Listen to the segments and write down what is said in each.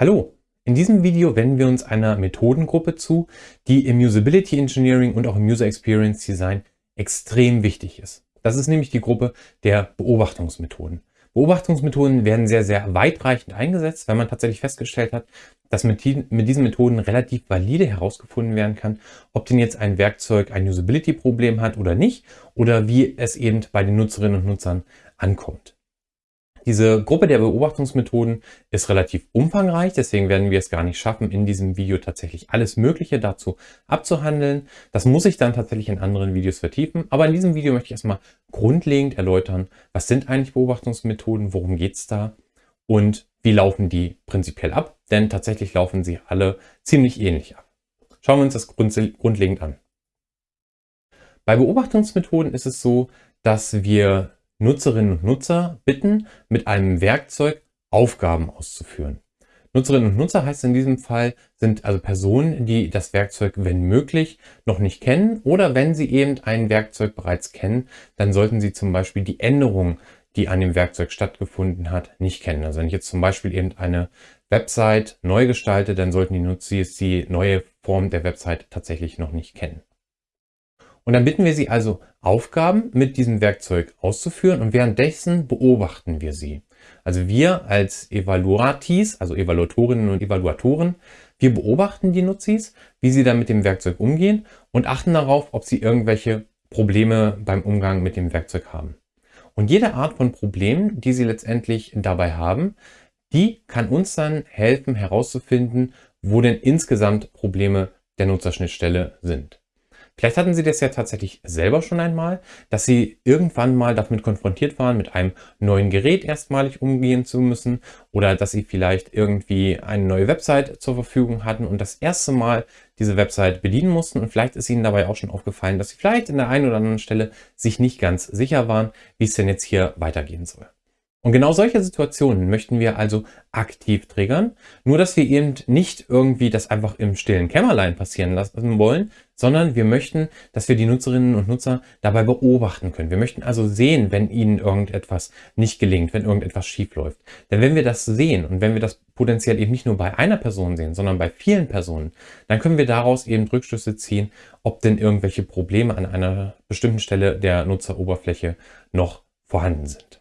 Hallo, in diesem Video wenden wir uns einer Methodengruppe zu, die im Usability Engineering und auch im User Experience Design extrem wichtig ist. Das ist nämlich die Gruppe der Beobachtungsmethoden. Beobachtungsmethoden werden sehr, sehr weitreichend eingesetzt, weil man tatsächlich festgestellt hat, dass mit, mit diesen Methoden relativ valide herausgefunden werden kann, ob denn jetzt ein Werkzeug ein Usability-Problem hat oder nicht oder wie es eben bei den Nutzerinnen und Nutzern ankommt. Diese Gruppe der Beobachtungsmethoden ist relativ umfangreich, deswegen werden wir es gar nicht schaffen, in diesem Video tatsächlich alles Mögliche dazu abzuhandeln. Das muss ich dann tatsächlich in anderen Videos vertiefen, aber in diesem Video möchte ich erstmal grundlegend erläutern, was sind eigentlich Beobachtungsmethoden, worum geht es da und wie laufen die prinzipiell ab, denn tatsächlich laufen sie alle ziemlich ähnlich ab. Schauen wir uns das grundlegend an. Bei Beobachtungsmethoden ist es so, dass wir Nutzerinnen und Nutzer bitten, mit einem Werkzeug Aufgaben auszuführen. Nutzerinnen und Nutzer heißt in diesem Fall, sind also Personen, die das Werkzeug, wenn möglich, noch nicht kennen oder wenn sie eben ein Werkzeug bereits kennen, dann sollten sie zum Beispiel die Änderung, die an dem Werkzeug stattgefunden hat, nicht kennen. Also wenn ich jetzt zum Beispiel eben eine Website neu gestalte, dann sollten die Nutzer die neue Form der Website tatsächlich noch nicht kennen. Und dann bitten wir sie also, Aufgaben mit diesem Werkzeug auszuführen und währenddessen beobachten wir sie. Also wir als Evaluatis, also Evaluatorinnen und Evaluatoren, wir beobachten die Nutzis, wie sie dann mit dem Werkzeug umgehen und achten darauf, ob sie irgendwelche Probleme beim Umgang mit dem Werkzeug haben. Und jede Art von Problem, die sie letztendlich dabei haben, die kann uns dann helfen herauszufinden, wo denn insgesamt Probleme der Nutzerschnittstelle sind. Vielleicht hatten Sie das ja tatsächlich selber schon einmal, dass Sie irgendwann mal damit konfrontiert waren, mit einem neuen Gerät erstmalig umgehen zu müssen oder dass Sie vielleicht irgendwie eine neue Website zur Verfügung hatten und das erste Mal diese Website bedienen mussten und vielleicht ist Ihnen dabei auch schon aufgefallen, dass Sie vielleicht in der einen oder anderen Stelle sich nicht ganz sicher waren, wie es denn jetzt hier weitergehen soll. Und genau solche Situationen möchten wir also aktiv triggern, nur dass wir eben nicht irgendwie das einfach im stillen Kämmerlein passieren lassen wollen, sondern wir möchten, dass wir die Nutzerinnen und Nutzer dabei beobachten können. Wir möchten also sehen, wenn ihnen irgendetwas nicht gelingt, wenn irgendetwas schief läuft. Denn wenn wir das sehen und wenn wir das potenziell eben nicht nur bei einer Person sehen, sondern bei vielen Personen, dann können wir daraus eben Rückschlüsse ziehen, ob denn irgendwelche Probleme an einer bestimmten Stelle der Nutzeroberfläche noch vorhanden sind.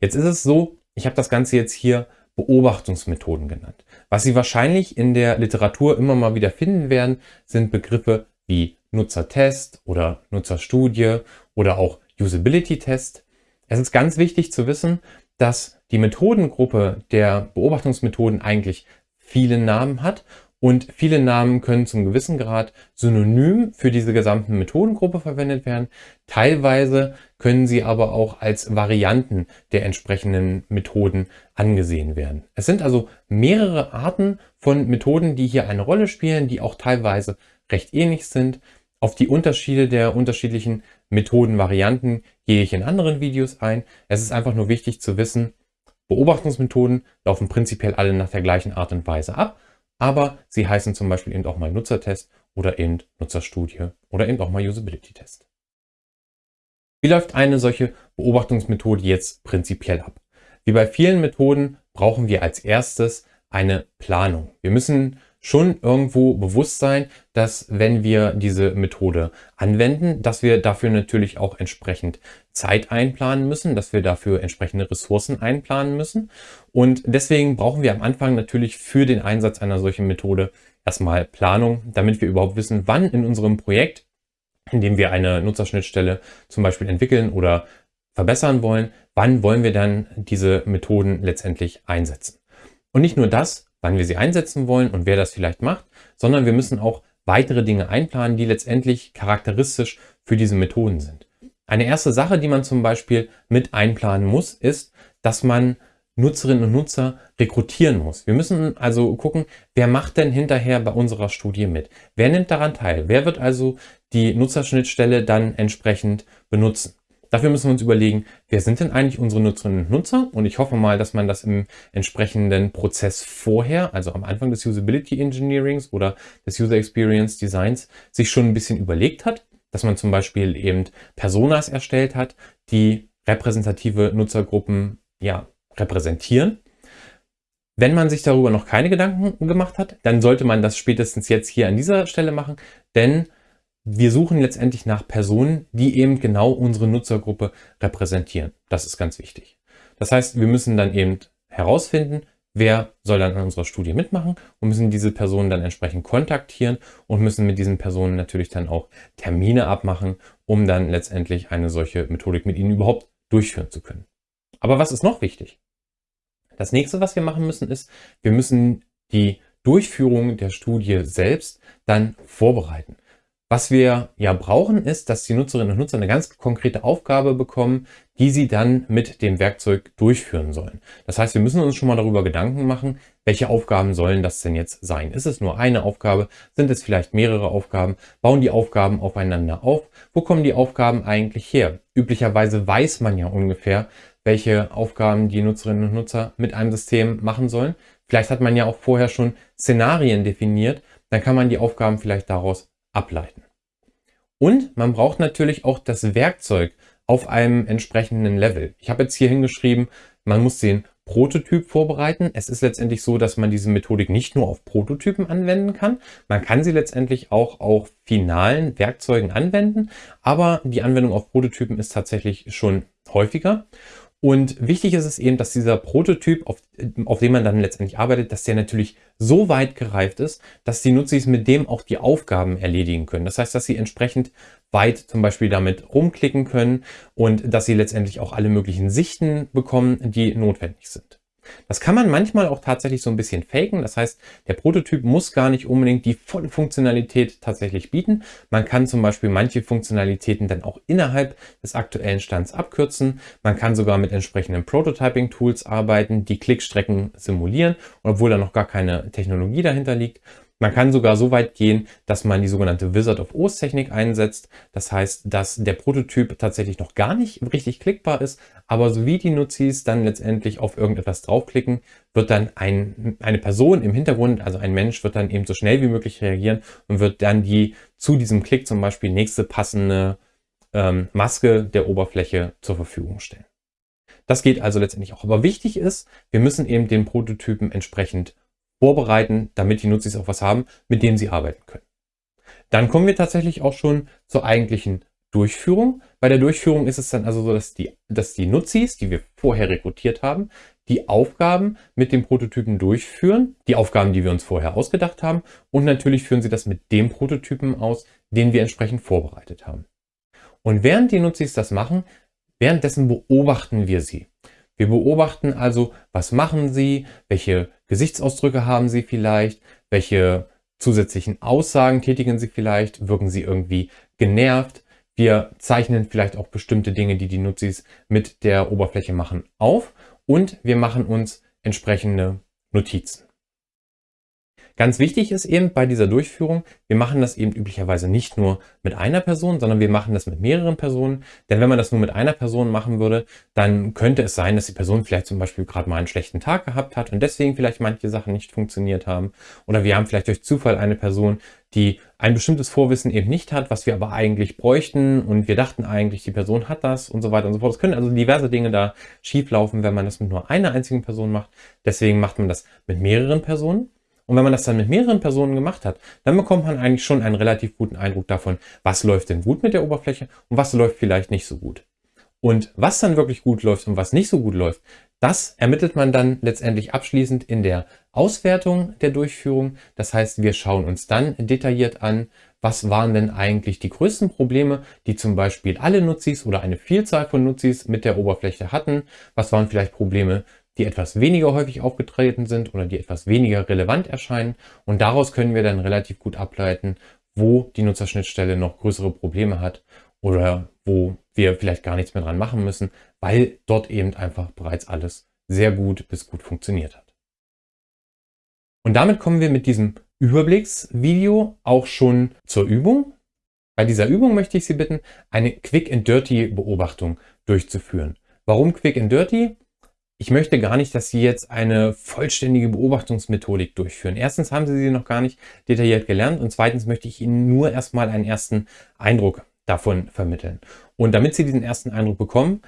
Jetzt ist es so, ich habe das Ganze jetzt hier Beobachtungsmethoden genannt. Was Sie wahrscheinlich in der Literatur immer mal wieder finden werden, sind Begriffe wie Nutzertest oder Nutzerstudie oder auch Usability-Test. Es ist ganz wichtig zu wissen, dass die Methodengruppe der Beobachtungsmethoden eigentlich viele Namen hat und viele Namen können zum gewissen Grad synonym für diese gesamte Methodengruppe verwendet werden. Teilweise können sie aber auch als Varianten der entsprechenden Methoden angesehen werden. Es sind also mehrere Arten von Methoden, die hier eine Rolle spielen, die auch teilweise recht ähnlich sind. Auf die Unterschiede der unterschiedlichen Methodenvarianten gehe ich in anderen Videos ein. Es ist einfach nur wichtig zu wissen, Beobachtungsmethoden laufen prinzipiell alle nach der gleichen Art und Weise ab aber sie heißen zum Beispiel eben auch mal Nutzertest oder eben Nutzerstudie oder eben auch mal Usability-Test. Wie läuft eine solche Beobachtungsmethode jetzt prinzipiell ab? Wie bei vielen Methoden brauchen wir als erstes eine Planung. Wir müssen schon irgendwo bewusst sein, dass wenn wir diese Methode anwenden, dass wir dafür natürlich auch entsprechend Zeit einplanen müssen, dass wir dafür entsprechende Ressourcen einplanen müssen. Und deswegen brauchen wir am Anfang natürlich für den Einsatz einer solchen Methode erstmal Planung, damit wir überhaupt wissen, wann in unserem Projekt, in dem wir eine Nutzerschnittstelle zum Beispiel entwickeln oder verbessern wollen, wann wollen wir dann diese Methoden letztendlich einsetzen. Und nicht nur das, wann wir sie einsetzen wollen und wer das vielleicht macht, sondern wir müssen auch weitere Dinge einplanen, die letztendlich charakteristisch für diese Methoden sind. Eine erste Sache, die man zum Beispiel mit einplanen muss, ist, dass man Nutzerinnen und Nutzer rekrutieren muss. Wir müssen also gucken, wer macht denn hinterher bei unserer Studie mit? Wer nimmt daran teil? Wer wird also die Nutzerschnittstelle dann entsprechend benutzen? Dafür müssen wir uns überlegen, wer sind denn eigentlich unsere Nutzerinnen und Nutzer? Und ich hoffe mal, dass man das im entsprechenden Prozess vorher, also am Anfang des Usability Engineerings oder des User Experience Designs, sich schon ein bisschen überlegt hat, dass man zum Beispiel eben Personas erstellt hat, die repräsentative Nutzergruppen ja, repräsentieren. Wenn man sich darüber noch keine Gedanken gemacht hat, dann sollte man das spätestens jetzt hier an dieser Stelle machen, denn wir suchen letztendlich nach Personen, die eben genau unsere Nutzergruppe repräsentieren. Das ist ganz wichtig. Das heißt, wir müssen dann eben herausfinden, wer soll dann an unserer Studie mitmachen und müssen diese Personen dann entsprechend kontaktieren und müssen mit diesen Personen natürlich dann auch Termine abmachen, um dann letztendlich eine solche Methodik mit ihnen überhaupt durchführen zu können. Aber was ist noch wichtig? Das nächste, was wir machen müssen, ist, wir müssen die Durchführung der Studie selbst dann vorbereiten. Was wir ja brauchen, ist, dass die Nutzerinnen und Nutzer eine ganz konkrete Aufgabe bekommen, die sie dann mit dem Werkzeug durchführen sollen. Das heißt, wir müssen uns schon mal darüber Gedanken machen, welche Aufgaben sollen das denn jetzt sein? Ist es nur eine Aufgabe? Sind es vielleicht mehrere Aufgaben? Bauen die Aufgaben aufeinander auf? Wo kommen die Aufgaben eigentlich her? Üblicherweise weiß man ja ungefähr, welche Aufgaben die Nutzerinnen und Nutzer mit einem System machen sollen. Vielleicht hat man ja auch vorher schon Szenarien definiert. Dann kann man die Aufgaben vielleicht daraus ableiten. Und man braucht natürlich auch das Werkzeug auf einem entsprechenden Level. Ich habe jetzt hier hingeschrieben, man muss den Prototyp vorbereiten. Es ist letztendlich so, dass man diese Methodik nicht nur auf Prototypen anwenden kann. Man kann sie letztendlich auch auf finalen Werkzeugen anwenden, aber die Anwendung auf Prototypen ist tatsächlich schon häufiger. Und wichtig ist es eben, dass dieser Prototyp, auf, auf dem man dann letztendlich arbeitet, dass der natürlich so weit gereift ist, dass die Nutzis mit dem auch die Aufgaben erledigen können. Das heißt, dass sie entsprechend weit zum Beispiel damit rumklicken können und dass sie letztendlich auch alle möglichen Sichten bekommen, die notwendig sind. Das kann man manchmal auch tatsächlich so ein bisschen faken. Das heißt, der Prototyp muss gar nicht unbedingt die volle Funktionalität tatsächlich bieten. Man kann zum Beispiel manche Funktionalitäten dann auch innerhalb des aktuellen Stands abkürzen. Man kann sogar mit entsprechenden Prototyping-Tools arbeiten, die Klickstrecken simulieren, obwohl da noch gar keine Technologie dahinter liegt. Man kann sogar so weit gehen, dass man die sogenannte Wizard of Oz Technik einsetzt. Das heißt, dass der Prototyp tatsächlich noch gar nicht richtig klickbar ist, aber so wie die Nutzis dann letztendlich auf irgendetwas draufklicken, wird dann ein, eine Person im Hintergrund, also ein Mensch, wird dann eben so schnell wie möglich reagieren und wird dann die zu diesem Klick zum Beispiel nächste passende ähm, Maske der Oberfläche zur Verfügung stellen. Das geht also letztendlich auch. Aber wichtig ist, wir müssen eben den Prototypen entsprechend vorbereiten, damit die Nutzis auch was haben, mit dem sie arbeiten können. Dann kommen wir tatsächlich auch schon zur eigentlichen Durchführung. Bei der Durchführung ist es dann also so, dass die, dass die Nutzis, die wir vorher rekrutiert haben, die Aufgaben mit dem Prototypen durchführen, die Aufgaben, die wir uns vorher ausgedacht haben und natürlich führen sie das mit dem Prototypen aus, den wir entsprechend vorbereitet haben. Und während die Nutzis das machen, währenddessen beobachten wir sie. Wir beobachten also, was machen sie, welche Gesichtsausdrücke haben sie vielleicht, welche zusätzlichen Aussagen tätigen sie vielleicht, wirken sie irgendwie genervt. Wir zeichnen vielleicht auch bestimmte Dinge, die die Nutzis mit der Oberfläche machen, auf und wir machen uns entsprechende Notizen. Ganz wichtig ist eben bei dieser Durchführung, wir machen das eben üblicherweise nicht nur mit einer Person, sondern wir machen das mit mehreren Personen. Denn wenn man das nur mit einer Person machen würde, dann könnte es sein, dass die Person vielleicht zum Beispiel gerade mal einen schlechten Tag gehabt hat und deswegen vielleicht manche Sachen nicht funktioniert haben. Oder wir haben vielleicht durch Zufall eine Person, die ein bestimmtes Vorwissen eben nicht hat, was wir aber eigentlich bräuchten und wir dachten eigentlich, die Person hat das und so weiter und so fort. Es können also diverse Dinge da schieflaufen, wenn man das mit nur einer einzigen Person macht. Deswegen macht man das mit mehreren Personen. Und wenn man das dann mit mehreren Personen gemacht hat, dann bekommt man eigentlich schon einen relativ guten Eindruck davon, was läuft denn gut mit der Oberfläche und was läuft vielleicht nicht so gut. Und was dann wirklich gut läuft und was nicht so gut läuft, das ermittelt man dann letztendlich abschließend in der Auswertung der Durchführung. Das heißt, wir schauen uns dann detailliert an, was waren denn eigentlich die größten Probleme, die zum Beispiel alle Nutzis oder eine Vielzahl von Nutzis mit der Oberfläche hatten. Was waren vielleicht Probleme, die etwas weniger häufig aufgetreten sind oder die etwas weniger relevant erscheinen. Und daraus können wir dann relativ gut ableiten, wo die Nutzerschnittstelle noch größere Probleme hat oder wo wir vielleicht gar nichts mehr dran machen müssen, weil dort eben einfach bereits alles sehr gut bis gut funktioniert hat. Und damit kommen wir mit diesem Überblicksvideo auch schon zur Übung. Bei dieser Übung möchte ich Sie bitten, eine Quick and Dirty Beobachtung durchzuführen. Warum Quick and Dirty? Ich möchte gar nicht, dass Sie jetzt eine vollständige Beobachtungsmethodik durchführen. Erstens haben Sie sie noch gar nicht detailliert gelernt und zweitens möchte ich Ihnen nur erstmal einen ersten Eindruck davon vermitteln. Und damit Sie diesen ersten Eindruck bekommen,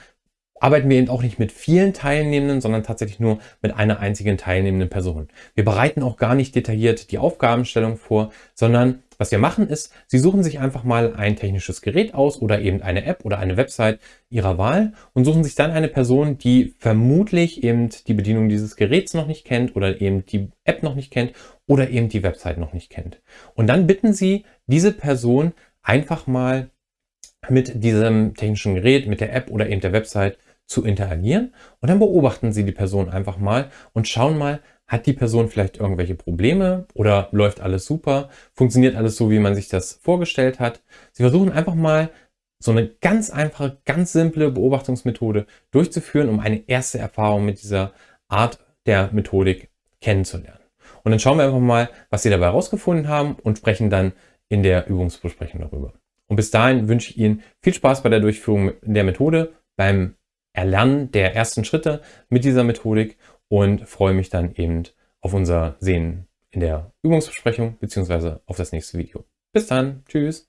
arbeiten wir eben auch nicht mit vielen Teilnehmenden, sondern tatsächlich nur mit einer einzigen teilnehmenden Person. Wir bereiten auch gar nicht detailliert die Aufgabenstellung vor, sondern was wir machen ist, Sie suchen sich einfach mal ein technisches Gerät aus oder eben eine App oder eine Website Ihrer Wahl und suchen sich dann eine Person, die vermutlich eben die Bedienung dieses Geräts noch nicht kennt oder eben die App noch nicht kennt oder eben die Website noch nicht kennt. Und dann bitten Sie diese Person einfach mal mit diesem technischen Gerät, mit der App oder eben der Website zu interagieren und dann beobachten Sie die Person einfach mal und schauen mal, hat die Person vielleicht irgendwelche Probleme oder läuft alles super? Funktioniert alles so, wie man sich das vorgestellt hat? Sie versuchen einfach mal so eine ganz einfache, ganz simple Beobachtungsmethode durchzuführen, um eine erste Erfahrung mit dieser Art der Methodik kennenzulernen. Und dann schauen wir einfach mal, was Sie dabei herausgefunden haben und sprechen dann in der Übungsbesprechung darüber. Und bis dahin wünsche ich Ihnen viel Spaß bei der Durchführung der Methode, beim Erlernen der ersten Schritte mit dieser Methodik und freue mich dann eben auf unser Sehen in der Übungsbesprechung beziehungsweise auf das nächste Video. Bis dann, tschüss!